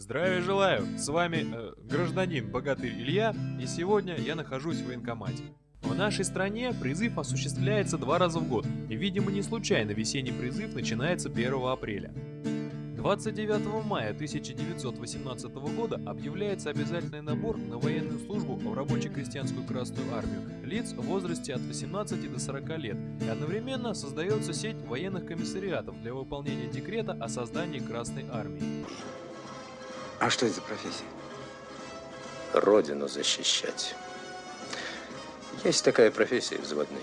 Здравия желаю! С вами э, гражданин Богатырь Илья, и сегодня я нахожусь в военкомате. В нашей стране призыв осуществляется два раза в год, и, видимо, не случайно весенний призыв начинается 1 апреля. 29 мая 1918 года объявляется обязательный набор на военную службу в рабоче-крестьянскую Красную Армию лиц в возрасте от 18 до 40 лет, и одновременно создается сеть военных комиссариатов для выполнения декрета о создании Красной Армии. А что это за профессия? Родину защищать. Есть такая профессия взводный.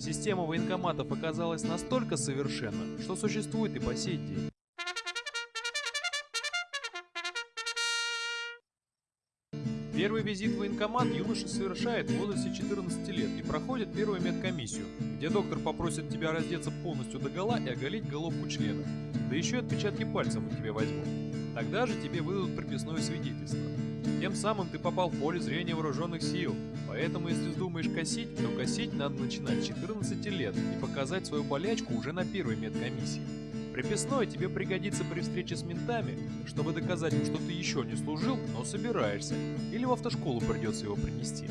Система военкоматов оказалась настолько совершенна, что существует и по сей день. Первый визит в военкомат юноша совершает в возрасте 14 лет и проходит первую медкомиссию, где доктор попросит тебя раздеться полностью до гола и оголить головку члена. Да еще и отпечатки пальцев у тебя возьмут. Тогда же тебе выдадут прописное свидетельство. Тем самым ты попал в поле зрения вооруженных сил. Поэтому, если вздумаешь косить, то косить надо начинать с 14 лет и показать свою болячку уже на первой медкомиссии. Приписное тебе пригодится при встрече с ментами, чтобы доказать им, что ты еще не служил, но собираешься, или в автошколу придется его принести.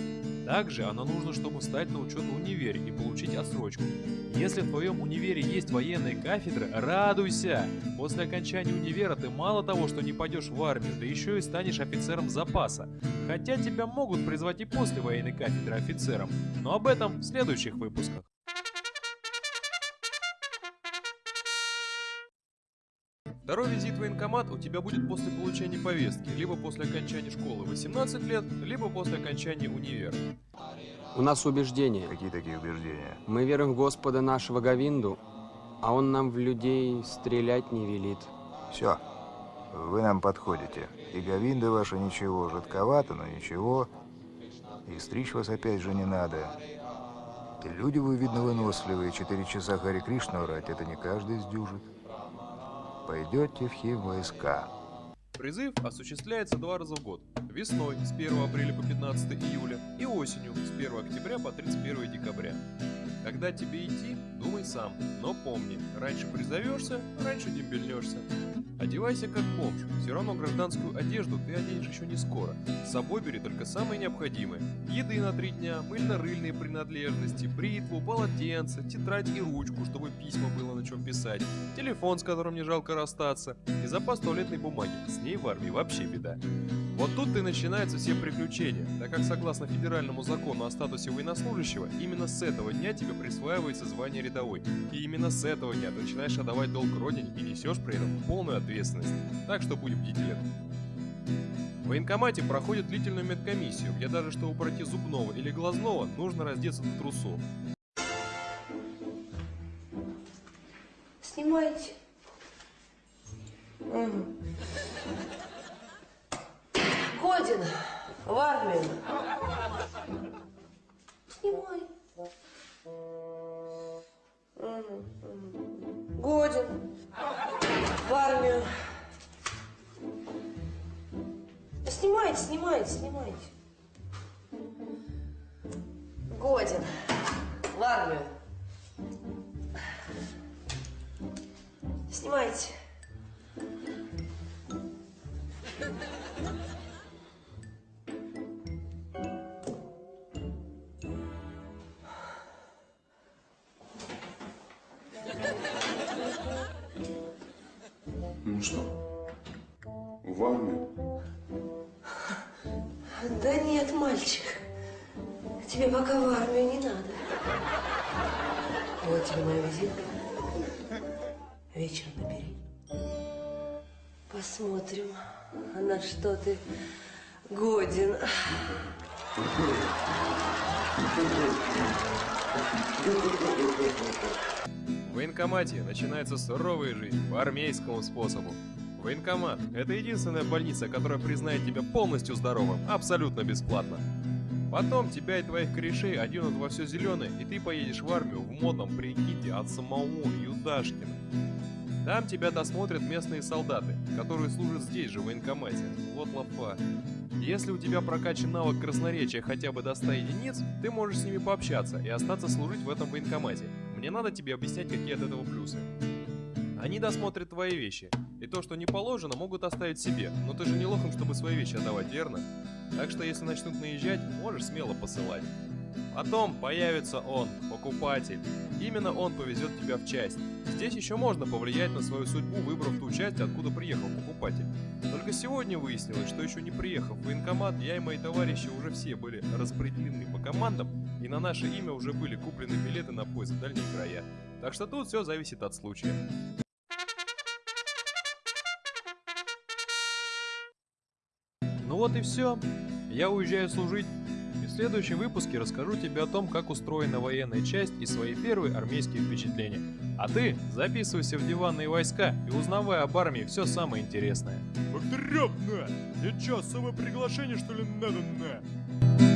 Также оно нужно, чтобы встать на учет в универе и получить отсрочку. Если в твоем универе есть военные кафедры, радуйся! После окончания универа ты мало того, что не пойдешь в армию, да еще и станешь офицером запаса. Хотя тебя могут призвать и после военной кафедры офицером, но об этом в следующих выпусках. Второй визит в военкомат у тебя будет после получения повестки, либо после окончания школы 18 лет, либо после окончания универа. У нас убеждения. Какие такие убеждения? Мы верим в Господа нашего Гавинду, а Он нам в людей стрелять не велит. Все, вы нам подходите. И Гавинда ваша ничего, жидковато, но ничего. И стричь вас опять же не надо. И люди вы, видно, выносливые. Четыре часа Хари Кришну орать, это не каждый сдюжит пойдете в хим войска. Призыв осуществляется два раза в год. Весной с 1 апреля по 15 июля и осенью с 1 октября по 31 декабря. Когда тебе идти, думай сам, но помни, раньше призовешься, раньше дембельнешься. Одевайся как бомж, все равно гражданскую одежду ты оденешь еще не скоро. С собой бери только самое необходимое. Еды на три дня, мыльно-рыльные принадлежности, бритву, полотенце, тетрадь и ручку, чтобы письма было на чем писать, телефон, с которым не жалко расстаться, и запас туалетной бумаги. С ней в армии вообще беда. Вот тут и начинаются все приключения, так как согласно федеральному закону о статусе военнослужащего, именно с этого дня тебе присваивается звание рядовой. И именно с этого дня ты начинаешь отдавать долг родине и несешь при этом полную ответственность. Так что будь бдителен. В военкомате проходит длительную медкомиссию, где даже чтобы пройти зубного или глазного, нужно раздеться до трусов. Снимайте. Угу. Годин в армию. Снимай. Годин в армию. Снимайте, снимайте, снимайте. Годин в армию. Снимайте. Ну что, в армию? Да нет, мальчик, тебе пока в армию не надо. Вот тебе моя визитка. Вечером набери. Посмотрим, на что ты годен. В военкомате начинается суровая жизнь по армейскому способу. Военкомат – это единственная больница, которая признает тебя полностью здоровым, абсолютно бесплатно. Потом тебя и твоих корешей оденут во все зеленое, и ты поедешь в армию в модном прикиде от самого Юдашкина. Там тебя досмотрят местные солдаты, которые служат здесь же, в военкомате. Вот лапа. Если у тебя прокачан навык красноречия хотя бы до 100 единиц, ты можешь с ними пообщаться и остаться служить в этом военкомате. Мне надо тебе объяснять, какие от этого плюсы. Они досмотрят твои вещи. И то, что не положено, могут оставить себе. Но ты же не лохом, чтобы свои вещи отдавать, верно? Так что если начнут наезжать, можешь смело посылать. Потом появится он, покупатель. Именно он повезет тебя в часть. Здесь еще можно повлиять на свою судьбу, выбрав ту часть, откуда приехал покупатель. Только сегодня выяснилось, что еще не приехав в военкомат, я и мои товарищи уже все были распределены по командам, и на наше имя уже были куплены билеты на поезд в дальние края. Так что тут все зависит от случая. Ну вот и все. Я уезжаю служить. Следующем выпуске расскажу тебе о том, как устроена военная часть и свои первые армейские впечатления. А ты записывайся в диванные войска и узнавай об армии все самое интересное. На! Я чё, особое приглашение что ли надо, на?